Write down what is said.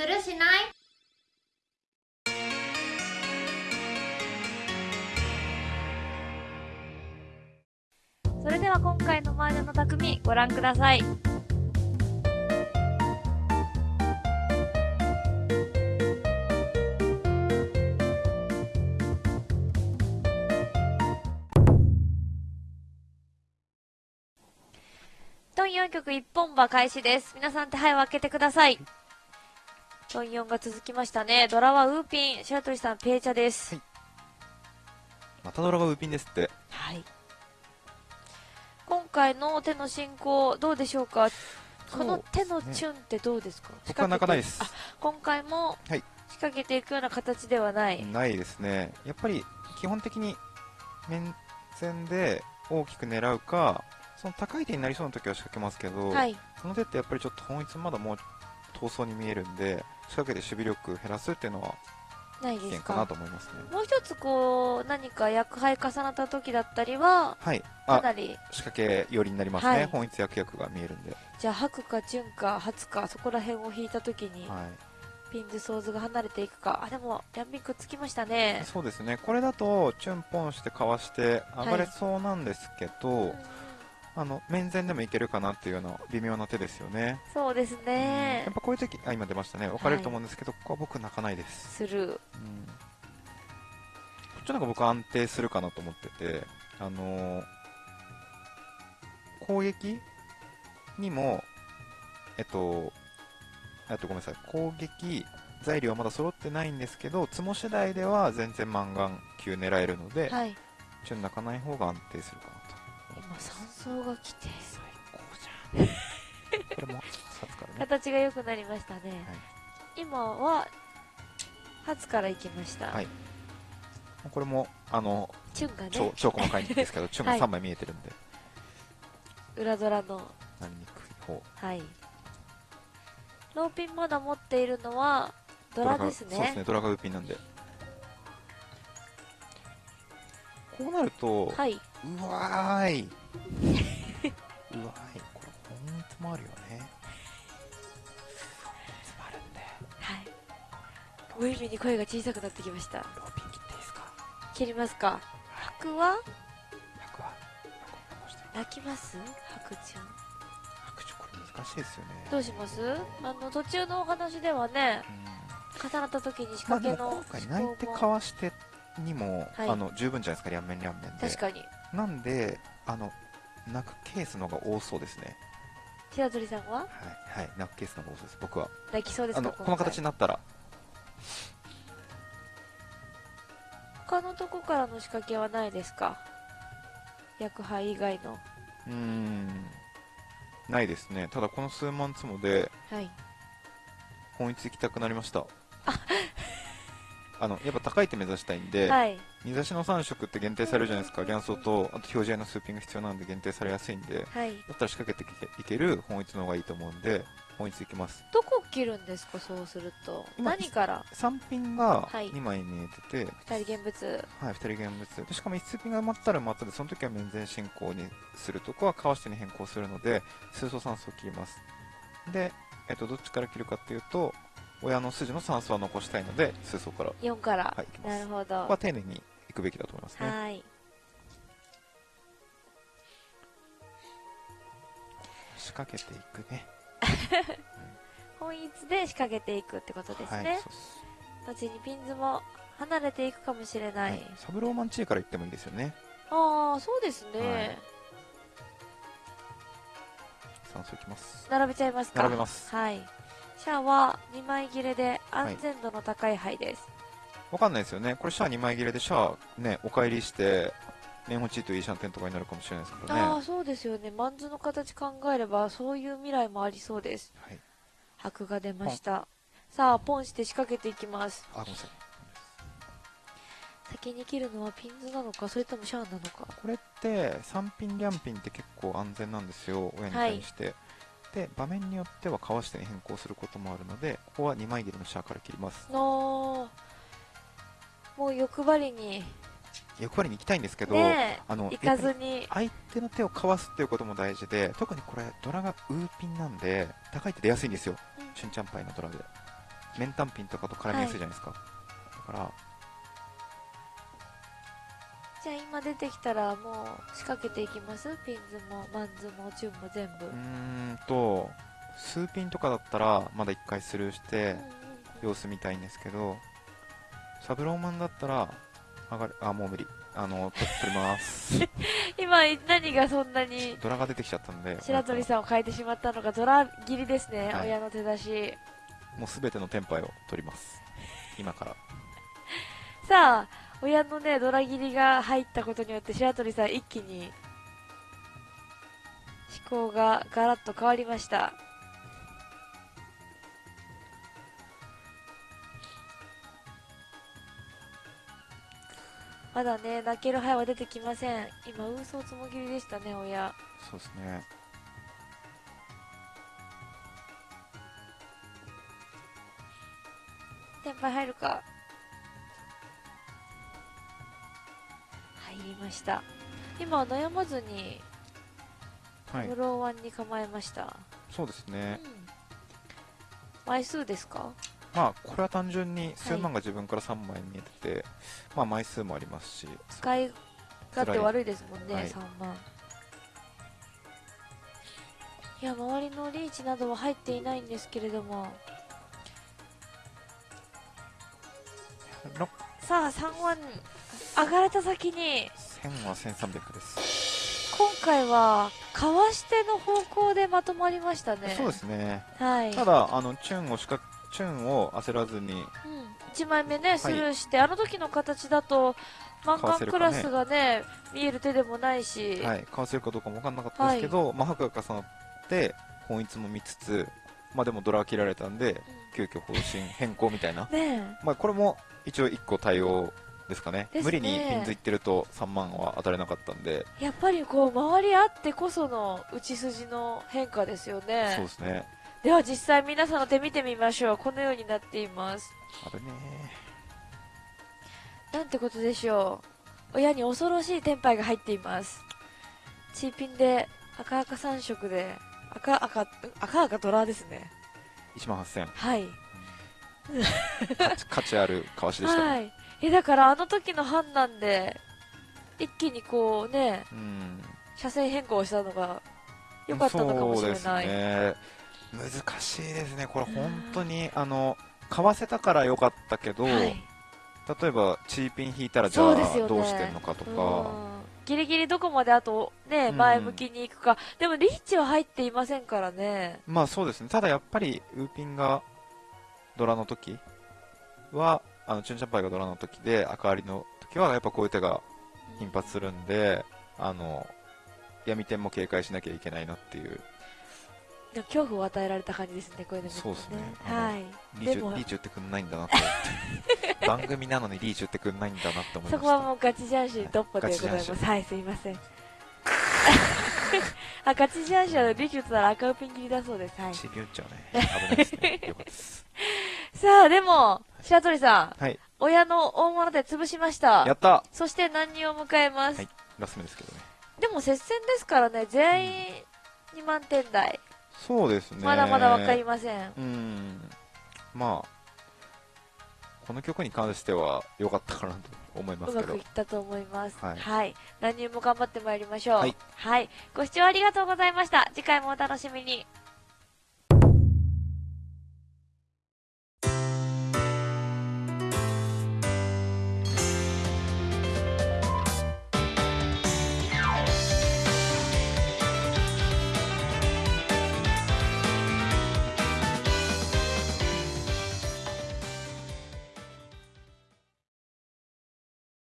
するしない？それでは今回の麻雀の匠ご覧ください。トン4曲一本馬開始です。皆さん手配を開けてください。トン4が続きましたね。ドラはウーピン、白鳥さんペーチャです。はいまたドラがウーピンですって。はい。今回の手の進行どうでしょうか？この手のチュンってどうですか？僕は泣かないですあ、今回もはい仕掛けていくような形ではない。ないですね。やっぱり基本的に面前で大きく狙うか、その高い手になりそうな時は仕掛けますけど、はい。その手ってやっぱりちょっとホンイツまだもう遠そうに見えるんで、仕掛けて守備力減らすっていうのはないですかなと思いますね。もう一つこう、何か役牌重なった時だったりは、はい。あ、かなり、仕掛け寄りになりますね。はいホンイツ役役が見えるんで。じゃあ、白かチュンか初か、そこら辺を引いた時に、はい。ピンズ、ソーズが離れていくか。あ、でも、ヤンビンくっつきましたね。そうですね。これだと、チュンポンしてかわして上がれそうなんですけど、うんあの、面前でもいけるかなっていうような微妙な手ですよね。そうですねやっ。ぱこういう時あ今出ましたね分かれると思うんですけど、ここは僕泣かないです、スルー。うん、こっちの方が僕は安定するかなと思っててあのー攻撃にもえっとえっとごめんなさい攻撃材料はまだ揃ってないんですけどツモ次第では全然マンガン級狙えるので、はい。ちょっと泣かない方が安定するかなと今、山荘が来て、最高じゃんこれも初からね形が良くなりましたね。今は、初から行きました。はいこれもあのチュンがね、超超細かいんですけど、チュンがはい3枚見えてるんで、裏ドラの、なりにくい方。はい。ローピンまだ持っているのは、ドラですね。そうですね、ドラがウーピンなんで。こうなると、はい。うわーい。うわーい。これ、本当もあるよね。本当もあるんで、はい。無意味に声が小さくなってきました。ローピン切っていいですか？切りますか。白は？100は、泣きます？白チュン。拍手これ難しいですよね。どうします？あの、途中のお話ではね、うん重なった時に仕掛けの思考も、回泣いてかわしてにも、はい。あの十分じゃないですか両面両面で。確かに。なんであの泣くケースの方が多そうですね。白鳥さんは？はいはい。泣くケースの方が多そうです僕は。泣きそうですかあのこの形になったら。他のとこからの仕掛けはないですか？薬杯以外の。うーん。ないですね。ただこの数万つもではい。本一行きたくなりました。あのやっぱ高い手目指したいんで、はい。二差しの3色って限定されるじゃないですかリャンソーとあと表示合いのスーピング必要なんで限定されやすいんではい。だったら仕掛けていける本一の方がいいと思うんで本一行きますどこ切るんですかそうすると。今何から？3ピンがはい2枚見えてて、二人現物。はい、2人現物でしかも1ピンが埋まったら埋まったでその時は面前進行にするとこはかわしてに変更するので数層酸素を切りますで、えっと、どっちから切るかっていうと親の筋の酸素は残したいので数層からこ4から。はいなるほど。こは丁寧にいくべきだと思いますねはい。仕掛けていくね 本一で仕掛けていくってことですはいね。そうっす後にピンズも離れていくかもしれない。はいサブローマンチーから行ってもいいですよねああ、そうですね。はい酸素いきます並べちゃいますか並べますはい。シャアは2枚切れで安全度の高い牌です。わかんないですよねこれシャア2枚切れでシャアねお帰りしてネンホチーといいシャンテンとかになるかもしれないですからねああ、そうですよね。マンズの形考えれば、そういう未来もありそうです。はい白が出ました。さあ、ポンして仕掛けていきます。あごめんなさい先に切るのはピンズなのか、それともシャアなのか。これって3ピンリャンピンって結構安全なんですよ親に対して、で場面によってはかわしてに変更することもあるのでここは2枚切りのシャアから切ります。のもう欲張りに、欲張りに行きたいんですけど、ねあのえ、行かずに、相手の手をかわすっていうことも大事で特にこれドラがウーピンなんで高い手出やすいんですよ。うん。シュンチャンパイのドラで。面単品とかと絡みやすいじゃないですか、だからじゃあ今出てきたらもう仕掛けていきます？ピンズもマンズもチューンも全部、うーんと数ピンとかだったらまだ1回スルーして様子見たいんですけどサブローマンだったら上がるあもう無理。あのと取ります。今何がそんなにドラが出てきちゃったんで白鳥さんを変えてしまったのがドラ切りですね、はい。親の手出し。もうすべてのテンパイを取ります。今から。さあ親のねドラ切りが入ったことによって白鳥さん一気に思考がガラッと変わりました。まだね泣ける灰は出てきません。今ウーソーつもぎりでしたね親。そうですね。テンパイ入るか入りました。今は悩まずにはい。フローワンに構えました、そうですね。うん。枚数ですか？まあこれは単純に数万が自分から3枚見えてて、まあ枚数もありますし。使い勝手悪いですもんね、はい。3万。いや周りのリーチなどは入っていないんですけれども。ろさあ3万上がれた先に。1000は1300です、今回はかわしての方向でまとまりましたね。そうですね。はい。ただあのチューンをしかチューンを焦らずに。うん、1枚目ねスルーして、あの時の形だとマンガンクラスがね見える手でもないし、はい、かわせるかどうかも分かんなかったですけど、まあ、白が重なって本一も見つつ、まあ、でもドラは切られたんで急遽方針変更みたいな、ねまあ、これも一応1個対応ですかね。ね。無理にピンズいってると3万は当たれなかったんで、えやっぱりこう周りあってこその打ち筋の変化ですよね。そうですね。では実際皆さんの手見てみましょう。このようになっています。あれねなんてことでしょう。親に恐ろしいテンパイが入っています。チーピンで赤赤3色で赤赤赤赤ドラですね。1万8000はい。価値価値あるかわしでしたね、はいえだからあの時の判断で一気にこうねうん。車線変更したのが良かったのかもしれない、ね。難しいですね。これ本当にあの買わせたから良かったけど、はい。例えばチーピン引いたらじゃあどうしてんのかとか、うん。ギリギリどこまであとねうん。前向きに行くか、でもリーチは入っていませんからね。まあそうですね。ただやっぱりウーピンがドラの時はあのチュンチャンパイがドラの時で赤割りの時はやっぱこういう手が頻発するんであの闇点も警戒しなきゃいけないなっていう。でも恐怖を与えられた感じですねこれでもそうですね。あのはいリーチでもリーチ打ってくんないんだなと思って。番組なのにリーチ打ってくんないんだなって思いました。そこはもうガチジャンシードッポでございます。はいすいません。あガチジャンシーはリーチ打ったら赤ウピン切りだそうです。はい。チーピン打っちゃうね。危ないですね。よかったです。さあでも白鳥さんはい。親の大物で潰しました。やった。そして何人を迎えます、はい。ラス目ですけどね。でも接戦ですからね。全員2万点台、そうですね。まだまだ分かりません。うん。まあこの曲に関しては良かったかなと思いますけど。うまくいったと思います。はい。はい、何人も頑張ってまいりましょう。はい、はい、ご視聴ありがとうございました。次回もお楽しみに